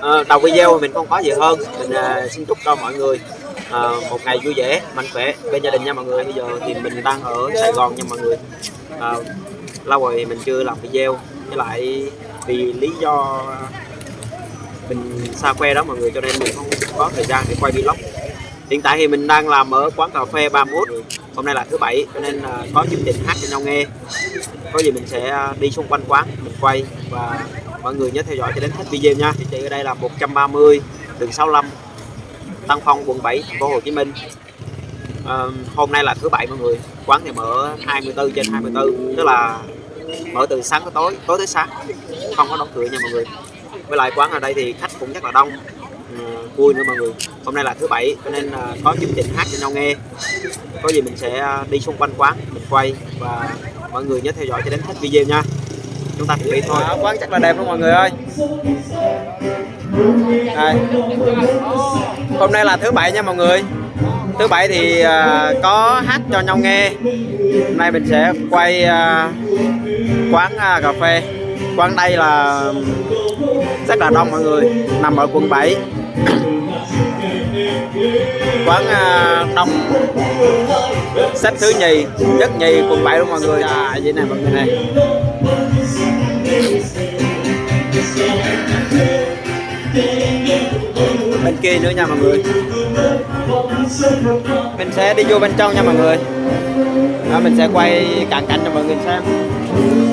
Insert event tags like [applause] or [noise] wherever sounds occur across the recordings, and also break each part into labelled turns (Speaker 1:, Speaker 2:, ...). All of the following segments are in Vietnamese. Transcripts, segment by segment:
Speaker 1: Ờ, đầu video mình không có gì hơn. Mình à, xin chúc cho mọi người à, một ngày vui vẻ, mạnh khỏe bên gia đình nha mọi người. Bây giờ thì mình đang ở Sài Gòn nha mọi người. À, lâu rồi mình chưa làm video. Với lại vì lý do mình xa quê đó mọi người, cho nên mình không có thời gian để quay vlog. Hiện tại thì mình đang làm ở quán cà phê 31 hôm nay là thứ bảy, cho nên có chương trình hát cho nhau nghe. Có gì mình sẽ đi xung quanh quán mình quay và mọi người nhớ theo dõi cho đến hết video nha. Địa chỉ ở đây là 130 đường 65 Tân Phong quận 7 thành phố Hồ Chí Minh. À, hôm nay là thứ bảy mọi người. Quán thì mở 24 trên 24 tức là mở từ sáng tới tối tối tới sáng. Không có đóng cửa nha mọi người. Với lại quán ở đây thì khách cũng rất là đông. Ừ, vui nữa mọi người. Hôm nay là thứ bảy cho nên à, có chương trình hát cho nhau nghe. Có gì mình sẽ à, đi xung quanh quán mình quay. Và mọi người nhớ theo dõi cho đến hết video nha chúng ta cùng đi thôi. Quán chắc là đẹp lắm mọi người ơi. Đây. hôm nay là thứ bảy nha mọi người. Thứ bảy thì à, có hát cho nhau nghe. Hôm nay mình sẽ quay à, quán à, cà phê. Quán đây là rất là đông mọi người. Nằm ở quận 7 [coughs] quán đông. Xếp thứ nhì nhất nhì quận 7 luôn mọi người. À vậy này mọi người này bên kia nữa nha mọi người. Mình sẽ đi vô bên trong nha mọi người. Đó, mình sẽ quay cận cảnh cho mọi người xem.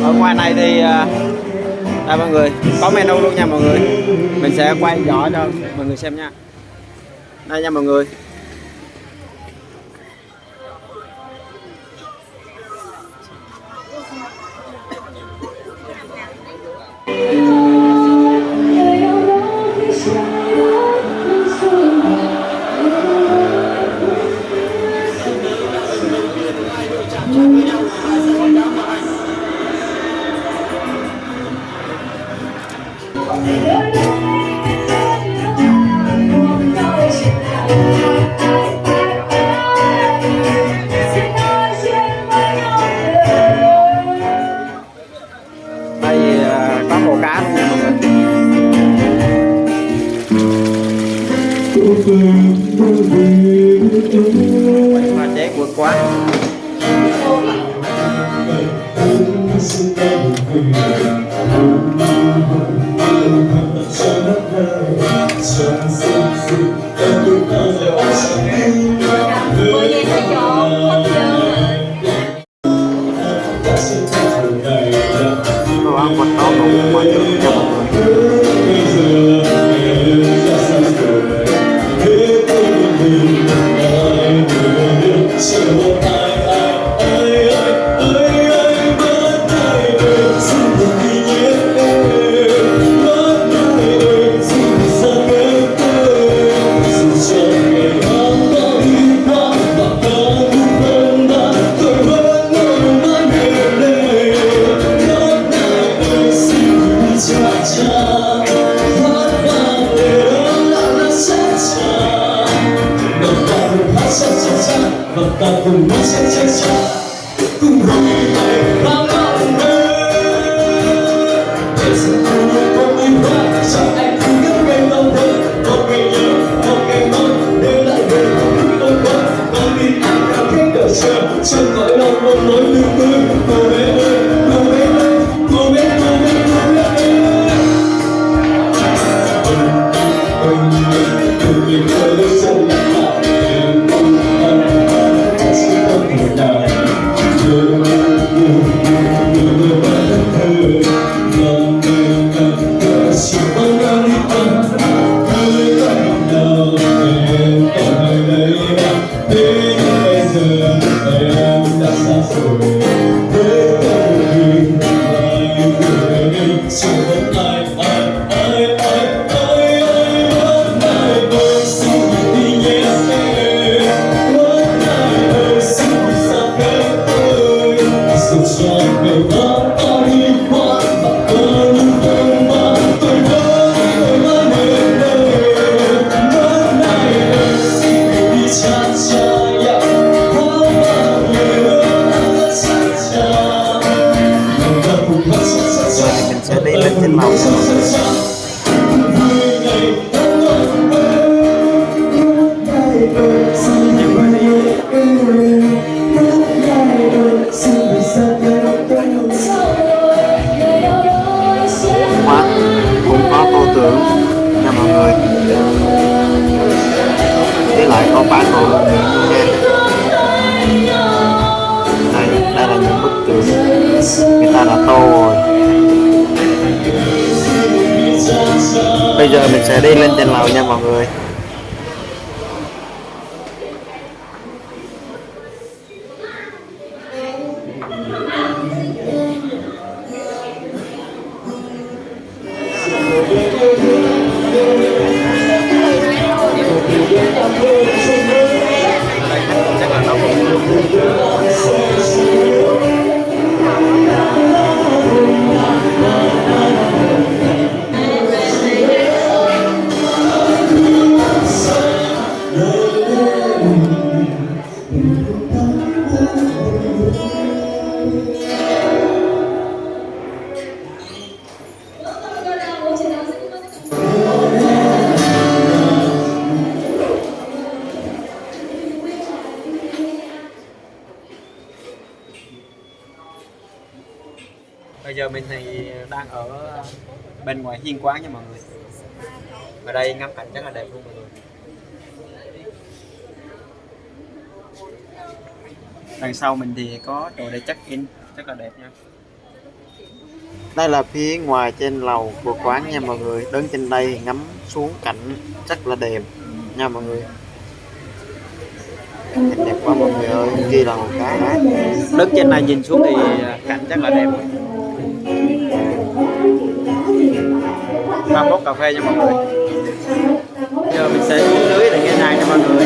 Speaker 1: Ở ngoài này thì à, đây mọi người có menu luôn nha mọi người. Mình sẽ quay rõ cho mọi người xem nha. Đây nha mọi người. Pha chế vượt quá
Speaker 2: thấy đợi chờ cõi lòng một nỗi lưu tư cô bé ơi cô bé ơi cô bé cô bé cô bé ơi ôi ôi cùng mình ơi to.
Speaker 3: bây giờ mình sẽ đi lên trên lầu nha mọi người. Giờ mình thì đang ở bên ngoài hiên quán nha mọi người. Ở đây ngắm cảnh rất là đẹp luôn mọi người. Đằng sau mình thì có chỗ để check in rất là đẹp nha. Đây là phía ngoài trên lầu của quán nha mọi người. Đứng trên đây ngắm xuống cảnh rất là đẹp nha mọi người. Cảnh đẹp quá mọi người ơi kia là một cái đó. Đứng trên này nhìn xuống thì cảnh rất là đẹp ba bốc cà phê cho mọi người. Giờ mình sẽ uống lưới để nghe này cho mọi người.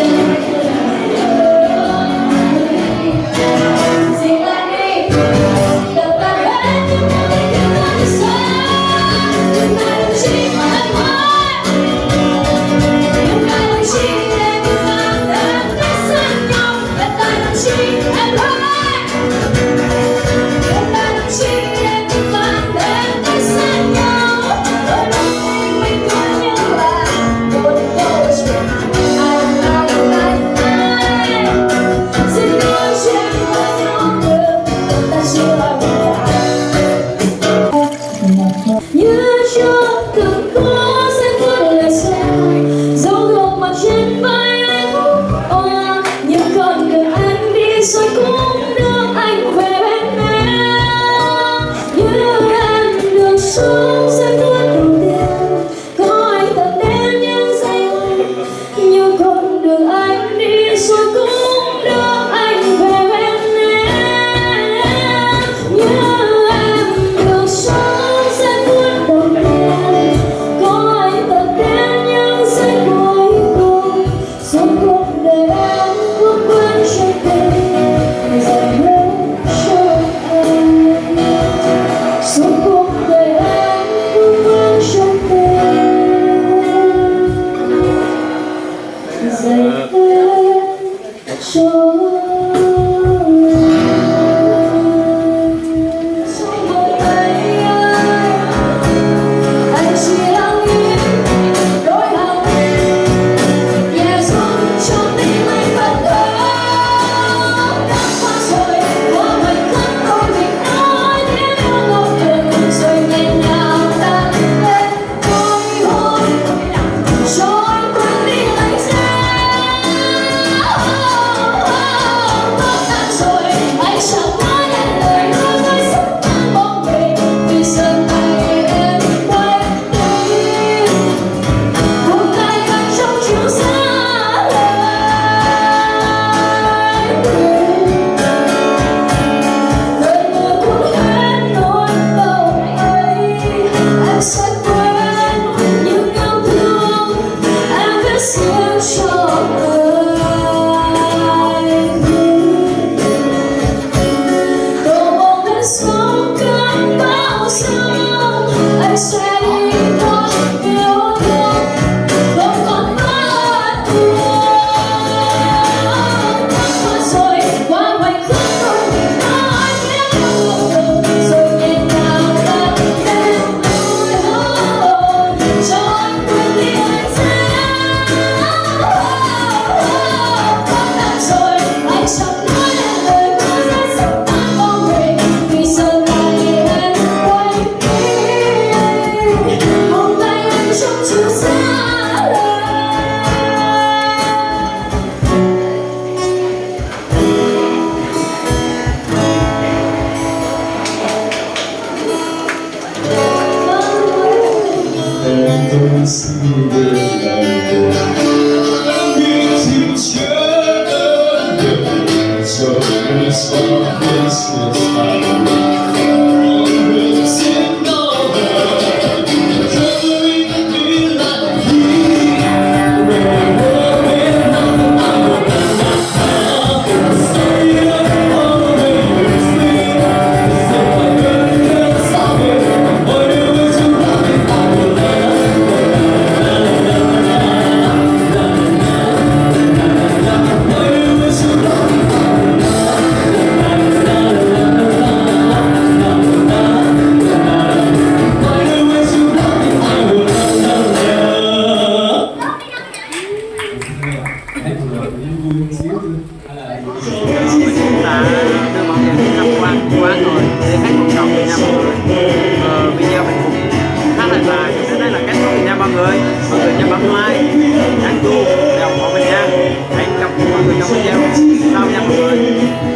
Speaker 2: Người xóa bên Cùng vui vui xíu hay là
Speaker 1: chúng ta đưa mọi người đi tham quan quán rồi để khách đồng Việt Nam mọi người ờ, video mình cũng khá là dài thế đây là kết thúc Nam mọi người mọi người nhớ bấm like nhấn chuông để ủng hộ mình nha hẹn gặp mọi người trong video sau nha mọi người